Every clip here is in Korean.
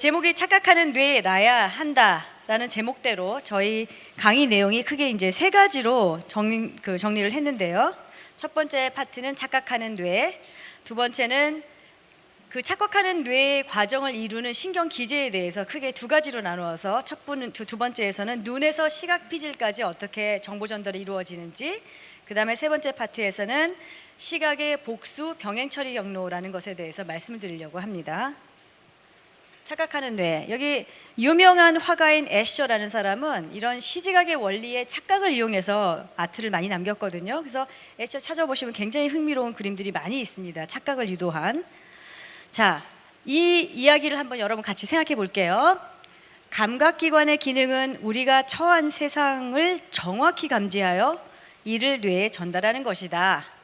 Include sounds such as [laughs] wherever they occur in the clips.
그 제목이 착각하는 뇌라야 한다라는 제목대로 저희 강의 내용이 크게 이제 세 가지로 정, 그 정리를 했는데요. 첫 번째 파트는 착각하는 뇌, 두 번째는 그 착각하는 뇌의 과정을 이루는 신경 기제에 대해서 크게 두 가지로 나누어서 첫 분, 두, 두 번째에서는 눈에서 시각 피질까지 어떻게 정보 전달이 이루어지는지 그 다음에 세 번째 파트에서는 시각의 복수 병행 처리 경로라는 것에 대해서 말씀을 드리려고 합니다. 착각하는 뇌. 여기 유명한 화가인 애셔라는 사람은 이런 시지각의 원리의 착각을 이용해서 아트를 많이 남겼거든요. 그래서 애셔 찾아보시면 굉장히 흥미로운 그림들이 많이 있습니다. 착각을 유도한. 자, 이 이야기를 한번 여러분 같이 생각해 볼게요. 감각기관의 기능은 우리가 처한 세상을 정확히 감지하여 이를 뇌에 전달하는 것이다.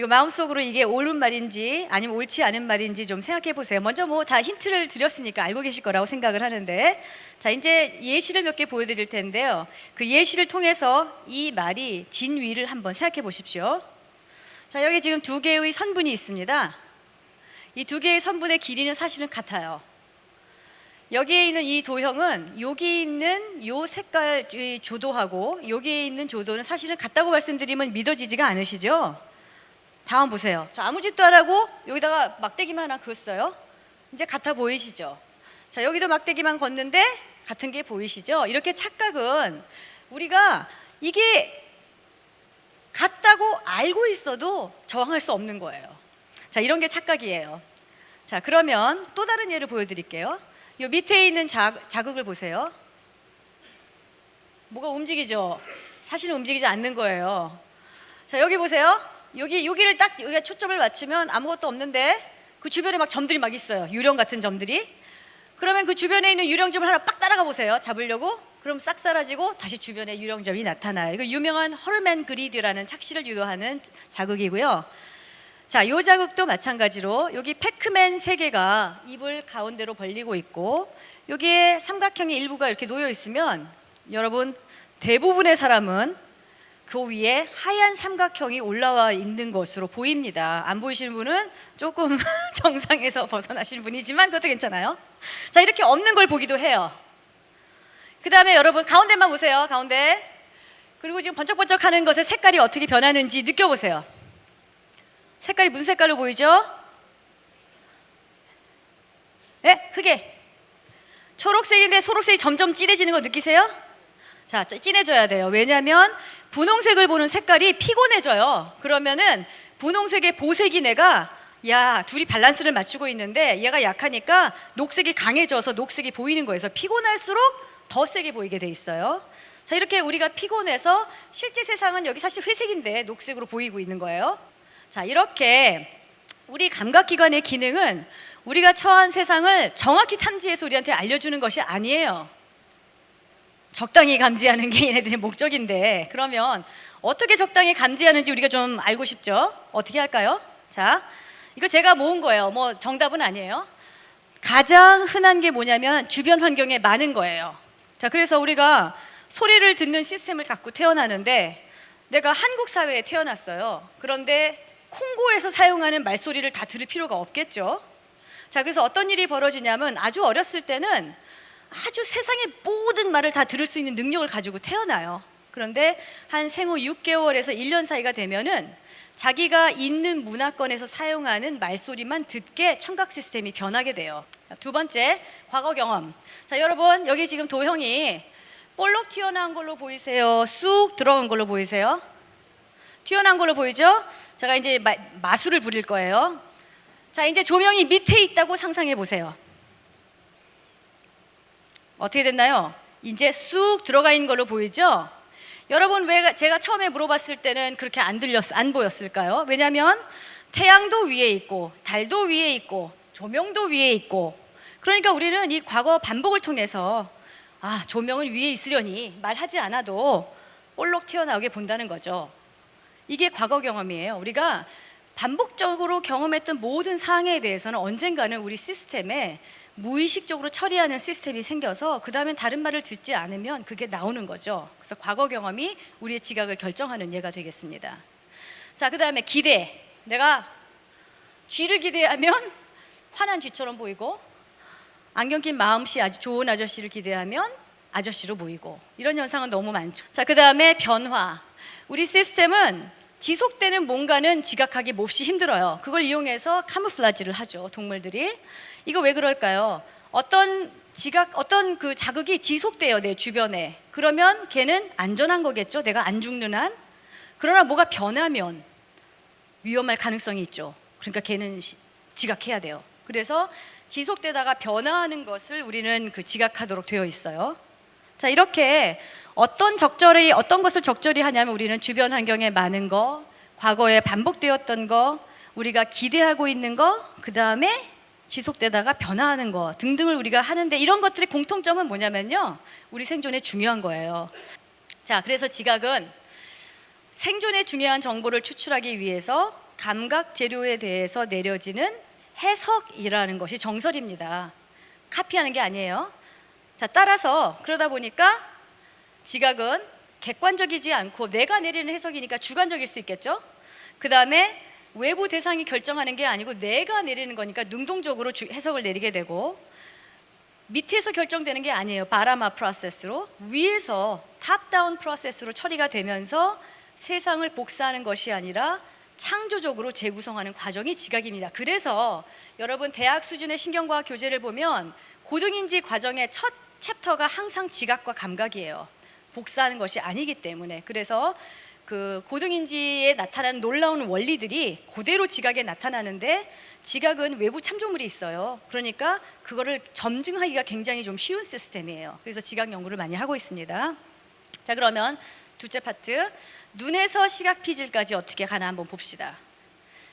이거 마음속으로 이게 옳은 말인지 아니면 옳지 않은 말인지 좀 생각해 보세요. 먼저 뭐 다 힌트를 드렸으니까 알고 계실 거라고 생각을 하는데 자 이제 예시를 몇 개 보여드릴 텐데요. 그 예시를 통해서 이 말이 진위를 한번 생각해 보십시오. 자 여기 지금 두 개의 선분이 있습니다. 이 두 개의 선분의 길이는 사실은 같아요. 여기에 있는 이 도형은 여기 있는 요 색깔 이 조도하고 여기에 있는 조도는 사실은 같다고 말씀드리면 믿어지지가 않으시죠? 다음 보세요. 저 아무 짓도 안 하고 여기다가 막대기만 하나 그었어요. 이제 같아 보이시죠? 자, 여기도 막대기만 걷는데 같은 게 보이시죠? 이렇게 착각은 우리가 이게 같다고 알고 있어도 저항할 수 없는 거예요. 자, 이런 게 착각이에요. 자, 그러면 또 다른 예를 보여드릴게요. 요 밑에 있는 자, 자극을 보세요. 뭐가 움직이죠? 사실은 움직이지 않는 거예요. 자, 여기 보세요. 여기 여기를 딱 여기가 초점을 맞추면 아무것도 없는데 그 주변에 막 점들이 막 있어요. 유령 같은 점들이. 그러면 그 주변에 있는 유령점을 하나 빡 따라가 보세요. 잡으려고. 그럼 싹 사라지고 다시 주변에 유령점이 나타나요. 이거 유명한 허르맨 그리드라는 착시를 유도하는 자극이고요. 자, 요 자극도 마찬가지로 여기 패크맨 세 개가 입을 가운데로 벌리고 있고 여기에 삼각형의 일부가 이렇게 놓여 있으면 여러분 대부분의 사람은 그 위에 하얀 삼각형이 올라와 있는 것으로 보입니다. 안 보이시는 분은 조금 [laughs] 정상에서 벗어나신 분이지만 그것도 괜찮아요. 자, 이렇게 없는 걸 보기도 해요. 그 다음에 여러분 가운데만 보세요. 가운데. 그리고 지금 번쩍번쩍 하는 것의 색깔이 어떻게 변하는지 느껴보세요. 색깔이 무슨 색깔로 보이죠? 네, 크게. 초록색인데 초록색이 점점 진해지는 거 느끼세요? 자, 진해져야 돼요. 왜냐하면 분홍색을 보는 색깔이 피곤해져요. 그러면은 분홍색의 보색이 내가 야 둘이 밸런스를 맞추고 있는데 얘가 약하니까 녹색이 강해져서 녹색이 보이는 거에서 피곤할수록 더 세게 보이게 돼 있어요. 자 이렇게 우리가 피곤해서 실제 세상은 여기 사실 회색인데 녹색으로 보이고 있는 거예요. 자 이렇게 우리 감각기관의 기능은 우리가 처한 세상을 정확히 탐지해서 우리한테 알려주는 것이 아니에요. 적당히 감지하는 게 얘네들의 목적인데 그러면 어떻게 적당히 감지하는지 우리가 좀 알고 싶죠? 어떻게 할까요? 자, 이거 제가 모은 거예요. 뭐 정답은 아니에요. 가장 흔한 게 뭐냐면 주변 환경에 많은 거예요. 자, 그래서 우리가 소리를 듣는 시스템을 갖고 태어나는데 내가 한국 사회에 태어났어요. 그런데 콩고에서 사용하는 말소리를 다 들을 필요가 없겠죠. 자, 그래서 어떤 일이 벌어지냐면 아주 어렸을 때는 아주 세상의 모든 말을 다 들을 수 있는 능력을 가지고 태어나요. 그런데 한 생후 6개월에서 1년 사이가 되면은 자기가 있는 문화권에서 사용하는 말소리만 듣게 청각 시스템이 변하게 돼요. 두 번째, 과거 경험. 자, 여러분, 여기 지금 도형이 볼록 튀어나온 걸로 보이세요? 쑥 들어간 걸로 보이세요? 튀어나온 걸로 보이죠? 제가 이제 마, 마술을 부릴 거예요. 자, 이제 조명이 밑에 있다고 상상해 보세요. 어떻게 됐나요? 이제 쑥 들어가 있는 걸로 보이죠? 여러분 왜 제가 처음에 물어봤을 때는 그렇게 안 들렸 안 보였을까요? 왜냐하면 태양도 위에 있고 달도 위에 있고 조명도 위에 있고 그러니까 우리는 이 과거 반복을 통해서 아 조명은 위에 있으려니 말하지 않아도 볼록 튀어나오게 본다는 거죠. 이게 과거 경험이에요. 우리가 반복적으로 경험했던 모든 사항에 대해서는 언젠가는 우리 시스템에 무의식적으로 처리하는 시스템이 생겨서 그 다음엔 다른 말을 듣지 않으면 그게 나오는 거죠. 그래서 과거 경험이 우리의 지각을 결정하는 예가 되겠습니다. 자, 그 다음에 기대. 내가 쥐를 기대하면 화난 쥐처럼 보이고 안경 낀 마음씨 아주 좋은 아저씨를 기대하면 아저씨로 보이고 이런 현상은 너무 많죠. 자, 그 다음에 변화. 우리 시스템은 지속되는 뭔가는 지각하기 몹시 힘들어요. 그걸 이용해서 카무플라지를 하죠. 동물들이. 이거 왜 그럴까요? 어떤 지각 어떤 그 자극이 지속돼요, 내 주변에. 그러면 걔는 안전한 거겠죠. 내가 안 죽는 한. 그러나 뭐가 변하면 위험할 가능성이 있죠. 그러니까 걔는 시- 지각해야 돼요. 그래서 지속되다가 변화하는 것을 우리는 그 지각하도록 되어 있어요. 자, 이렇게 어떤 적절히 어떤 것을 적절히 하냐면 우리는 주변 환경에 많은 거, 과거에 반복되었던 거, 우리가 기대하고 있는 거, 그 다음에 지속되다가 변화하는 거 등등을 우리가 하는데 이런 것들의 공통점은 뭐냐면요. 우리 생존에 중요한 거예요. 자, 그래서 지각은 생존에 중요한 정보를 추출하기 위해서 감각 재료에 대해서 내려지는 해석이라는 것이 정설입니다. 카피하는 게 아니에요. 자, 따라서 그러다 보니까 지각은 객관적이지 않고 내가 내리는 해석이니까 주관적일 수 있겠죠. 그 다음에 외부 대상이 결정하는 게 아니고 내가 내리는 거니까 능동적으로 주- 해석을 내리게 되고 밑에서 결정되는 게 아니에요. bottom-up process로 위에서 top-down process로 처리가 되면서 세상을 복사하는 것이 아니라 창조적으로 재구성하는 과정이 지각입니다. 그래서 여러분 대학 수준의 신경과학 교재를 보면 고등인지 과정의 첫 chapter가 항상 지각과 감각이에요. 복사하는 것이 아니기 때문에 그래서 그 고등인지에 나타나는 놀라운 원리들이 그대로 지각에 나타나는데 지각은 외부 참조물이 있어요. 그러니까 그거를 점증하기가 굉장히 좀 쉬운 시스템이에요. 그래서 지각 연구를 많이 하고 있습니다. 자 그러면 둘째 파트 눈에서 시각 피질까지 어떻게 가나 한번 봅시다.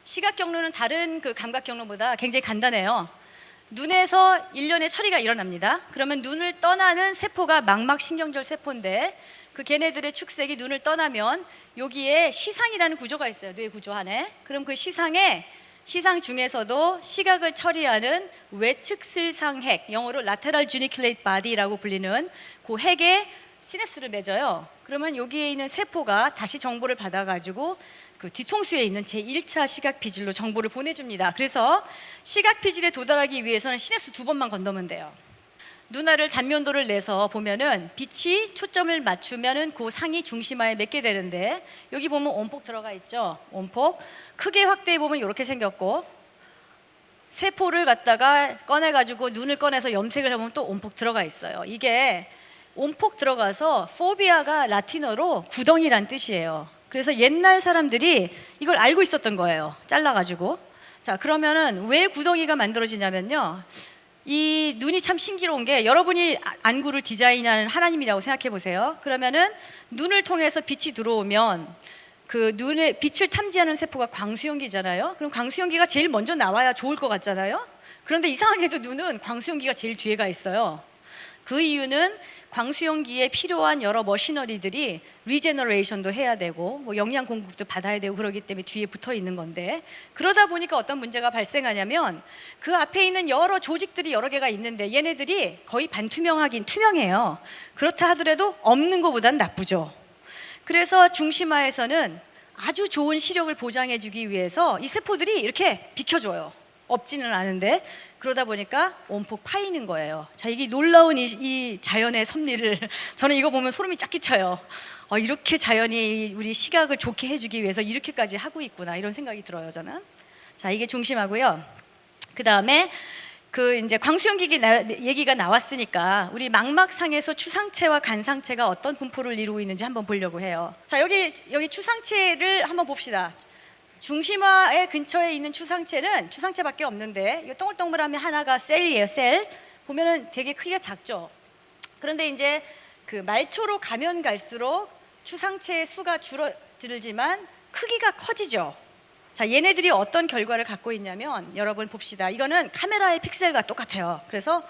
시각 경로는 다른 그 감각 경로보다 굉장히 간단해요. 눈에서 일련의 처리가 일어납니다. 그러면 눈을 떠나는 세포가 망막 신경절 세포인데 그 걔네들의 축색이 눈을 떠나면 여기에 시상이라는 구조가 있어요. 뇌 구조 안에. 그럼 그 시상에 시상 중에서도 시각을 처리하는 외측슬상핵, 영어로 lateral geniculate body라고 불리는 그 핵에 시냅스를 맺어요. 그러면 여기에 있는 세포가 다시 정보를 받아가지고 그 뒤통수에 있는 제1차 시각 피질로 정보를 보내줍니다. 그래서 시각 피질에 도달하기 위해서는 시냅스 두 번만 건너면 돼요. 눈알을 단면도를 내서 보면은 빛이 초점을 맞추면은 그 상이 중심화에 맺게 되는데 여기 보면 온폭 들어가 있죠. 온폭 크게 확대해 보면 이렇게 생겼고 세포를 갖다가 꺼내 가지고 눈을 꺼내서 염색을 해보면 또 온폭 들어가 있어요. 이게 온폭 들어가서 포비아가 라틴어로 구덩이란 뜻이에요. 그래서 옛날 사람들이 이걸 알고 있었던 거예요. 잘라가지고. 자, 그러면은 왜 구덩이가 만들어지냐면요. 이 눈이 참 신기로운 게 여러분이 아- 안구를 디자인하는 하나님이라고 생각해 보세요. 그러면은 눈을 통해서 빛이 들어오면 그 눈에 빛을 탐지하는 세포가 광수용기잖아요. 그럼 광수용기가 제일 먼저 나와야 좋을 것 같잖아요. 그런데 이상하게도 눈은 광수용기가 제일 뒤에가 있어요. 그 이유는 광수용기에 필요한 여러 machinery들이 regeneration도 해야 되고 뭐 영양 공급도 받아야 되고 그러기 때문에 뒤에 붙어 있는 건데 그러다 보니까 어떤 문제가 발생하냐면 그 앞에 있는 여러 조직들이 여러 개가 있는데 얘네들이 거의 반투명하긴 투명해요. 그렇다 하더라도 없는 것보단 나쁘죠. 그래서 중심화에서는 아주 좋은 시력을 보장해 주기 위해서 이 세포들이 이렇게 비켜줘요. 없지는 않은데 그러다 보니까 온폭 파이는 거예요. 자 이게 놀라운 이, 이 자연의 섭리를 [laughs] 저는 이거 보면 소름이 쫙 끼쳐요. 어, 이렇게 자연이 우리 시각을 좋게 해주기 위해서 이렇게까지 하고 있구나 이런 생각이 들어요 저는. 자 이게 중심하고요. 그 다음에 그 이제 광수용기기 나- 얘기가 나왔으니까 우리 망막상에서 추상체와 간상체가 어떤 분포를 이루고 있는지 한번 보려고 해요. 자 여기 여기 추상체를 한번 봅시다. 중심화의 근처에 있는 추상체는 추상체밖에 없는데 이 동글동글하면 하나가 셀이에요. 셀 보면은 되게 크기가 작죠. 그런데 이제 그 말초로 가면 갈수록 추상체의 수가 줄어들지만 크기가 커지죠. 자, 얘네들이 어떤 결과를 갖고 있냐면 여러분 봅시다. 이거는 카메라의 픽셀과 똑같아요. 그래서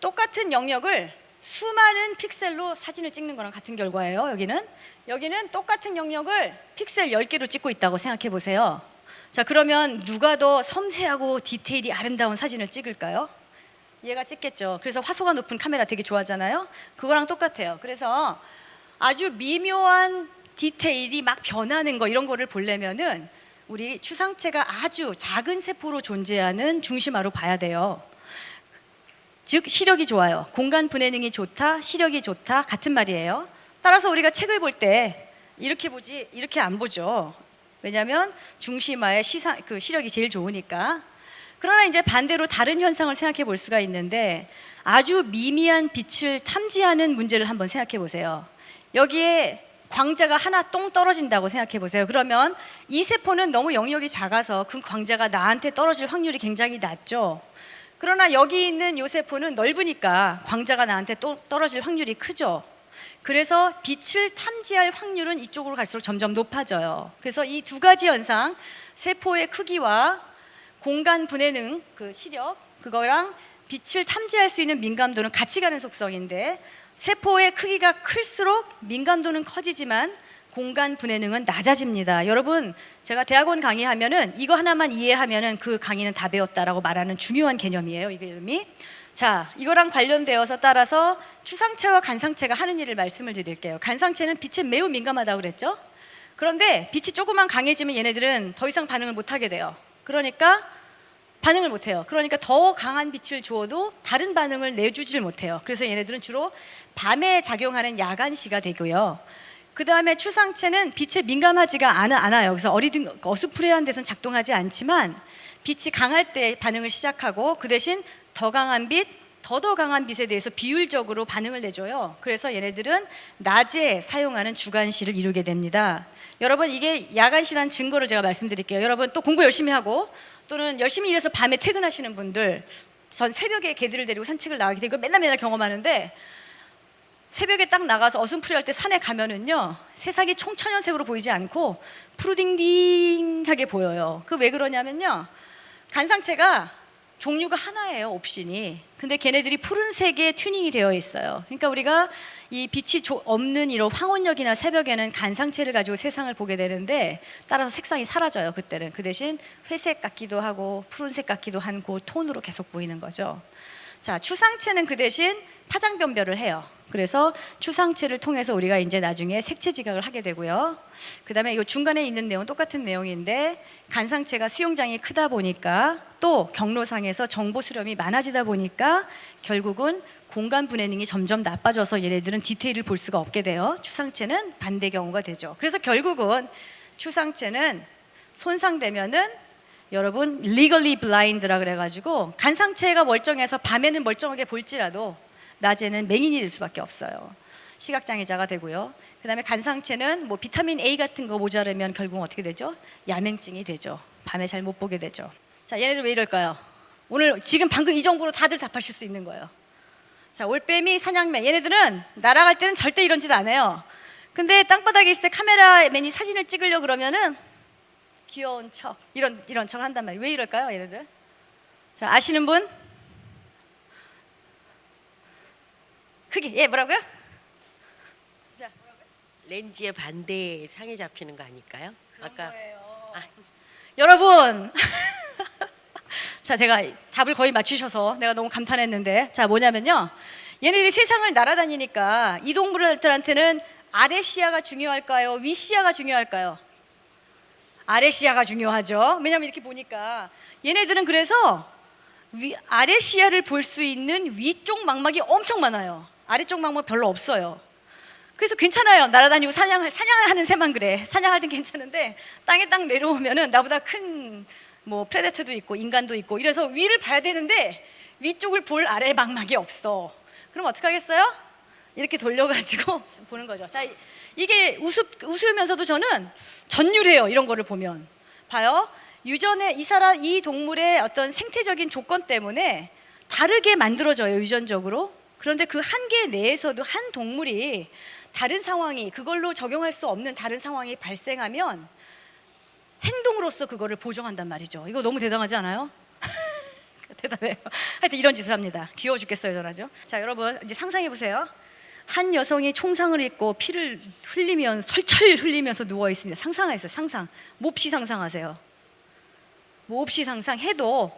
똑같은 영역을 수많은 픽셀로 사진을 찍는 거랑 같은 결과예요. 여기는 여기는 똑같은 영역을 픽셀 10개로 찍고 있다고 생각해 보세요. 자, 그러면 누가 더 섬세하고 디테일이 아름다운 사진을 찍을까요? 얘가 찍겠죠. 그래서 화소가 높은 카메라 되게 좋아하잖아요. 그거랑 똑같아요. 그래서 아주 미묘한 디테일이 막 변하는 거 이런 거를 보려면은 우리 추상체가 아주 작은 세포로 존재하는 중심화로 봐야 돼요. 즉 시력이 좋아요. 공간 분해능이 좋다, 시력이 좋다 같은 말이에요. 따라서 우리가 책을 볼 때 이렇게 보지 이렇게 안 보죠. 왜냐하면 중심화의 시상 그 시력이 제일 좋으니까. 그러나 이제 반대로 다른 현상을 생각해 볼 수가 있는데 아주 미미한 빛을 탐지하는 문제를 한번 생각해 보세요. 여기에 광자가 하나 똥 떨어진다고 생각해 보세요. 그러면 이 세포는 너무 영역이 작아서 그 광자가 나한테 떨어질 확률이 굉장히 낮죠. 그러나 여기 있는 요 세포는 넓으니까 광자가 나한테 또 떨어질 확률이 크죠. 그래서 빛을 탐지할 확률은 이쪽으로 갈수록 점점 높아져요. 그래서 이 두 가지 현상, 세포의 크기와 공간 분해능, 그 시력, 그거랑 빛을 탐지할 수 있는 민감도는 같이 가는 속성인데 세포의 크기가 클수록 민감도는 커지지만 공간 분해능은 낮아집니다. 여러분, 제가 대학원 강의하면은 이거 하나만 이해하면은 그 강의는 다 배웠다라고 말하는 중요한 개념이에요. 이 개념이. 자, 이거랑 관련되어서 따라서 추상체와 간상체가 하는 일을 말씀을 드릴게요. 간상체는 빛에 매우 민감하다고 그랬죠? 그런데 빛이 조금만 강해지면 얘네들은 더 이상 반응을 못 하게 돼요. 그러니까 반응을 못 해요. 그러니까 더 강한 빛을 주어도 다른 반응을 내주질 못해요. 그래서 얘네들은 주로 밤에 작용하는 야간시가 되고요. 그 다음에 추상체는 빛에 민감하지가 않아, 않아요. 그래서 어리둥 어수프레한 데서는 작동하지 않지만 빛이 강할 때 반응을 시작하고 그 대신 더 강한 빛, 더더 강한 빛에 대해서 비율적으로 반응을 내줘요. 그래서 얘네들은 낮에 사용하는 주간시를 이루게 됩니다. 여러분 이게 야간시라는 증거를 제가 말씀드릴게요. 여러분 또 공부 열심히 하고 또는 열심히 일해서 밤에 퇴근하시는 분들 전 새벽에 개들을 데리고 산책을 나가게 되고 맨날 맨날 경험하는데 새벽에 딱 나가서 어슴푸레할 때 산에 가면은요 세상이 총천연색으로 보이지 않고 푸르딩딩하게 보여요. 그 왜 그러냐면요 간상체가 종류가 하나예요 옵션이. 근데 걔네들이 푸른색에 튜닝이 되어 있어요. 그러니까 우리가 이 빛이 조- 없는 이런 황혼역이나 새벽에는 간상체를 가지고 세상을 보게 되는데 따라서 색상이 사라져요 그때는. 그 대신 회색 같기도 하고 푸른색 같기도 한 그 톤으로 계속 보이는 거죠. 자, 추상체는 그 대신 파장 변별을 해요. 그래서 추상체를 통해서 우리가 이제 나중에 색채 지각을 하게 되고요. 그 다음에 이 중간에 있는 내용 은 똑같은 내용인데 간상체가 수용장이 크다 보니까 또 경로상에서 정보 수렴이 많아지다 보니까 결국은 공간 분해능이 점점 나빠져서 얘네들은 디테일을 볼 수가 없게 돼요. 추상체는 반대 경우가 되죠. 그래서 결국은 추상체는 손상되면은 여러분 legally blind라 그래가지고 간상체가 멀쩡해서 밤에는 멀쩡하게 볼지라도 낮에는 맹인이 될 수밖에 없어요. 시각장애자가 되고요. 그 다음에 간상체는 뭐 비타민 A 같은 거 모자르면 결국 어떻게 되죠? 야맹증이 되죠. 밤에 잘 못 보게 되죠. 자, 얘네들 왜 이럴까요? 오늘 지금 방금 이 정보로 다들 답하실 수 있는 거예요. 자, 올빼미, 사냥매 얘네들은 날아갈 때는 절대 이런 짓 안 해요. 근데 땅바닥에 있을 때 카메라맨이 사진을 찍으려 그러면은 귀여운 척 이런 이런 척을 한단 말이에요. 왜 이럴까요, 얘네들? 자, 아시는 분? 크게 예 뭐라고요? 자, 렌즈의 반대에 상이 잡히는 거 아닐까요? 아까 아, 여러분. [laughs] 자, 제가 답을 거의 맞추셔서 내가 너무 감탄했는데, 자 뭐냐면요, 얘네들이 세상을 날아다니니까 이 동물들한테는 아래 시야가 중요할까요? 위 시야가 중요할까요? 아래 시야가 중요하죠. 왜냐하면 이렇게 보니까 얘네들은 그래서 위, 아래 시야를 볼 수 있는 위쪽 망막이 엄청 많아요. 아래쪽 망막 별로 없어요. 그래서 괜찮아요. 날아다니고 사냥할 사냥하는 새만 그래. 사냥할 땐 괜찮은데 땅에 딱 내려오면은 나보다 큰 뭐 프레데터도 있고 인간도 있고 이래서 위를 봐야 되는데 위쪽을 볼 아래 망막이 없어. 그럼 어떻게 하겠어요? 이렇게 돌려가지고 [laughs] 보는 거죠. 자, 이- 이게 우습 우스우면서도 저는 전율해요. 이런 거를 보면 봐요. 유전의 이 사람 이 동물의 어떤 생태적인 조건 때문에 다르게 만들어져요 유전적으로. 그런데 그 한계 내에서도 한 동물이 다른 상황이 그걸로 적용할 수 없는 다른 상황이 발생하면 행동으로서 그거를 보정한단 말이죠. 이거 너무 대단하지 않아요? [laughs] 대단해요. 하여튼 이런 짓을 합니다. 귀여워 죽겠어요, 저라죠. 자, 여러분 이제 상상해 보세요. 한 여성이 총상을 입고 피를 흘리면서 철철 흘리면서 누워 있습니다. 상상하세요. 상상. 몹시 상상하세요. 몹시 상상해도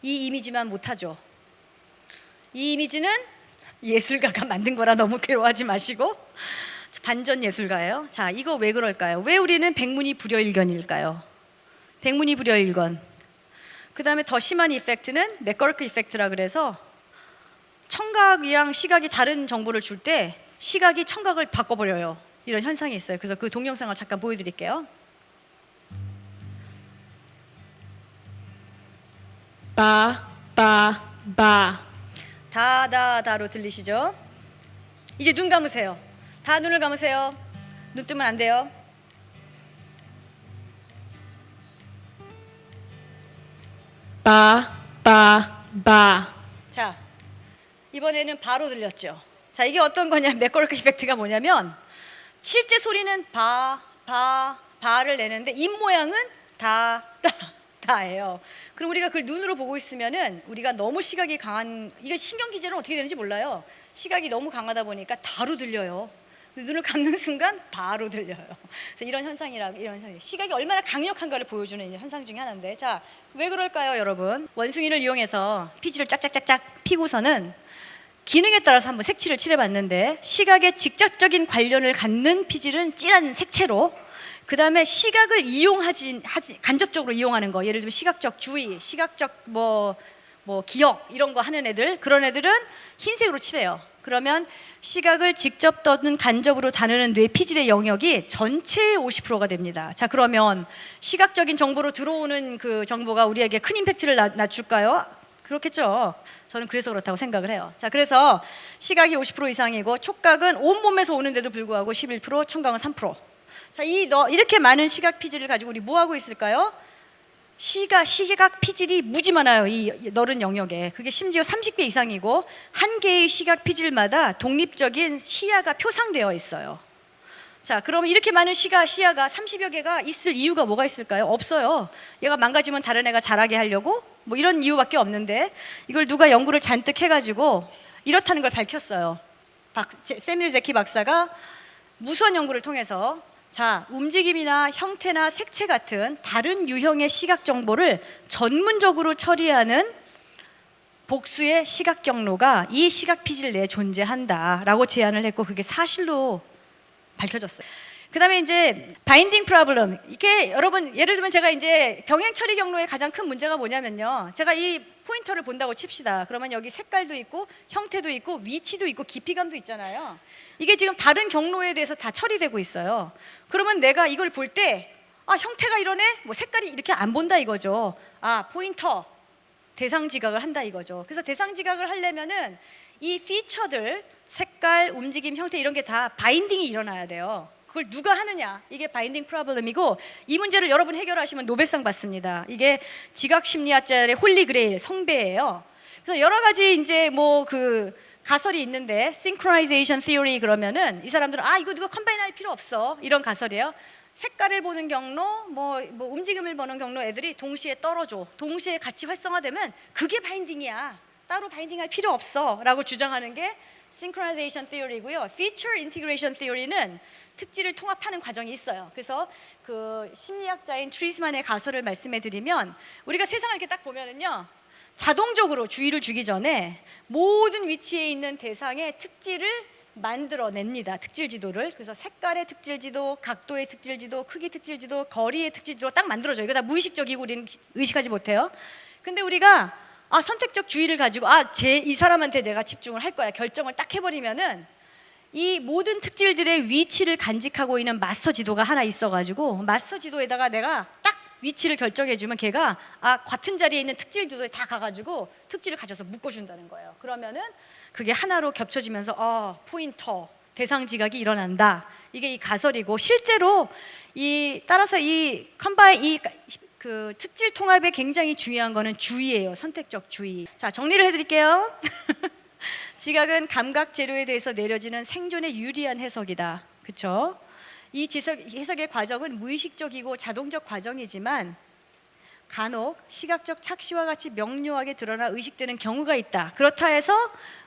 이 이미지만 못하죠. 이 이미지는 예술가가 만든 거라 너무 괴로워하지 마시고 반전 예술가예요. 자, 이거 왜 그럴까요? 왜 우리는 백문이 불여일견일까요? 백문이 불여일견. 그 다음에 더 심한 이펙트는 맥거르크 이펙트라 그래서 청각이랑 시각이 다른 정보를 줄 때 시각이 청각을 바꿔버려요. 이런 현상이 있어요. 그래서 그 동영상을 잠깐 보여드릴게요. ba ba ba 다다다로 들리시죠? 이제 눈 감으세요. 다 눈을 감으세요. 눈 뜨면 안 돼요. ba ba ba 자, 이번에는 바로 들렸죠. 자, 이게 어떤 거냐? 맥거르크 이펙트가 뭐냐면 실제 소리는 바, 바, 바를 내는데 입 모양은 다, 다, 다예요. 그럼 우리가 그걸 눈으로 보고 있으면은 우리가 너무 시각이 강한 이게 신경 기제는 어떻게 되는지 몰라요. 시각이 너무 강하다 보니까 다로 들려요. 눈을 감는 순간 바로 들려요. 그래서 이런 현상이라 이런 현상. 시각이 얼마나 강력한가를 보여주는 현상 중에 하나인데, 자, 왜 그럴까요, 여러분? 원숭이를 이용해서 피지를 짝짝짝짝 피고서는 기능에 따라서 한번 색칠을 칠해봤는데 시각에 직접적인 관련을 갖는 피질은 진한 색채로 그 다음에 시각을 이용하지 하지, 간접적으로 이용하는 거 예를 들면 시각적 주의, 시각적 뭐, 뭐 기억 이런 거 하는 애들 그런 애들은 흰색으로 칠해요. 그러면 시각을 직접 또는 간접으로 다루는 뇌 피질의 영역이 전체의 50%가 됩니다. 자 그러면 시각적인 정보로 들어오는 그 정보가 우리에게 큰 임팩트를 나- 낮출까요? 그렇겠죠. 저는 그래서 그렇다고 생각을 해요. 자, 그래서 시각이 50% 이상이고 촉각은 온 몸에서 오는데도 불구하고 11%, 청각은 3%. 자, 이 너 이렇게 많은 시각 피질을 가지고 우리 뭐 하고 있을까요? 시각 시각 피질이 무지 많아요. 이 넓은 영역에. 그게 심지어 30개 이상이고 한 개의 시각 피질마다 독립적인 시야가 표상되어 있어요. 자, 그러면 이렇게 많은 시가 시야가 30여 개가 있을 이유가 뭐가 있을까요? 없어요. 얘가 망가지면 다른 애가 잘하게 하려고 뭐 이런 이유밖에 없는데 이걸 누가 연구를 잔뜩 해가지고 이렇다는 걸 밝혔어요. 박, 제- 세밀 제키 박사가 무수한 연구를 통해서 자 움직임이나 형태나 색채 같은 다른 유형의 시각 정보를 전문적으로 처리하는 복수의 시각 경로가 이 시각 피질 내에 존재한다라고 제안을 했고 그게 사실로 밝혀졌어요. 그다음에 이제 바인딩 프로블럼 이게 여러분 예를 들면 제가 이제 병행 처리 경로의 가장 큰 문제가 뭐냐면요. 제가 이 포인터를 본다고 칩시다. 그러면 여기 색깔도 있고 형태도 있고 위치도 있고 깊이감도 있잖아요. 이게 지금 다른 경로에 대해서 다 처리되고 있어요. 그러면 내가 이걸 볼 때 아, 형태가 이러네. 뭐 색깔이 이렇게 안 본다 이거죠. 아, 포인터 대상 지각을 한다 이거죠. 그래서 대상 지각을 하려면은 이 feature들 색깔, 움직임, 형태 이런 게 다 binding이 일어나야 돼요. 그걸 누가 하느냐 이게 binding problem이고 이 문제를 여러분 해결하시면 노벨상 받습니다. 이게 지각 심리학자의 Holy Grail 성배예요. 그래서 여러 가지 이제 뭐 그 가설이 있는데 synchronization theory 그러면은 이 사람들은 아 이거 누가 combine 할 필요 없어 이런 가설이에요. 색깔을 보는 경로, 뭐, 뭐 움직임을 보는 경로 애들이 동시에 떨어져, 동시에 같이 활성화되면 그게 binding이야. 따로 binding 할 필요 없어 라고 주장하는 게 synchronization theory고요. feature integration theory는 특질을 통합하는 과정이 있어요. 그래서 그 심리학자인 트리스만의 가설을 말씀해 드리면 우리가 세상을 이렇게 딱 보면은요. 자동적으로 주의를 주기 전에 모든 위치에 있는 대상의 특질을 만들어냅니다. 특질 지도를. 그래서 색깔의 특질 지도, 각도의 특질 지도, 크기 특질 지도, 거리의 특질 지도 딱 만들어줘요. 이거 다 무의식적이고 우리는 의식하지 못해요. 근데 우리가 아 선택적 주의를 가지고 아 제 이 사람한테 내가 집중을 할 거야 결정을 딱 해버리면은 이 모든 특질들의 위치를 간직하고 있는 마스터 지도가 하나 있어가지고 마스터 지도에다가 내가 딱 위치를 결정해주면 걔가 아 같은 자리에 있는 특질 지도에 다 가가지고 특질을 가져서 묶어준다는 거예요. 그러면은 그게 하나로 겹쳐지면서 어 포인터 대상 지각이 일어난다. 이게 이 가설이고 실제로 이 따라서 이 combine 이 그 특질 통합에 굉장히 중요한 거는 주의예요. 선택적 주의. 자 정리를 해드릴게요. [laughs] 지각은 감각 재료에 대해서 내려지는 생존에 유리한 해석이다. 그렇죠? 이 해석의 과정은 무의식적이고 자동적 과정이지만 간혹 시각적 착시와 같이 명료하게 드러나 의식되는 경우가 있다. 그렇다 해서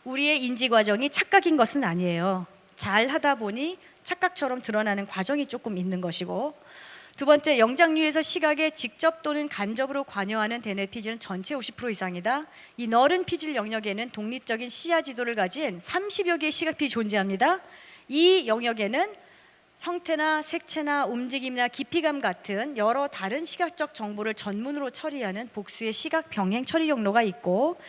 우리의 인지 과정이 착각인 것은 아니에요. 잘 하다 보니 착각처럼 드러나는 과정이 조금 있는 것이고 두 번째, 영장류에서 시각에 직접 또는 간접으로 관여하는 대뇌 피질은 전체 50% 이상이다. 이 넓은 피질 영역에는 독립적인 시야 지도를 가진 30여 개의 시각피 존재합니다. 이 영역에는 형태나 색채나 움직임이나 깊이감 같은 여러 다른 시각적 정보를 전문으로 처리하는 복수의 시각 병행 처리 경로가 있고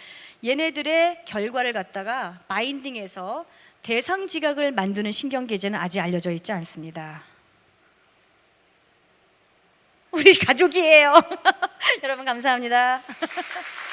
얘네들의 결과를 갖다가 마인딩해서 대상 지각을 만드는 신경 계제는 아직 알려져 있지 않습니다. 우리 가족이에요. [laughs] 여러분 감사합니다. [laughs]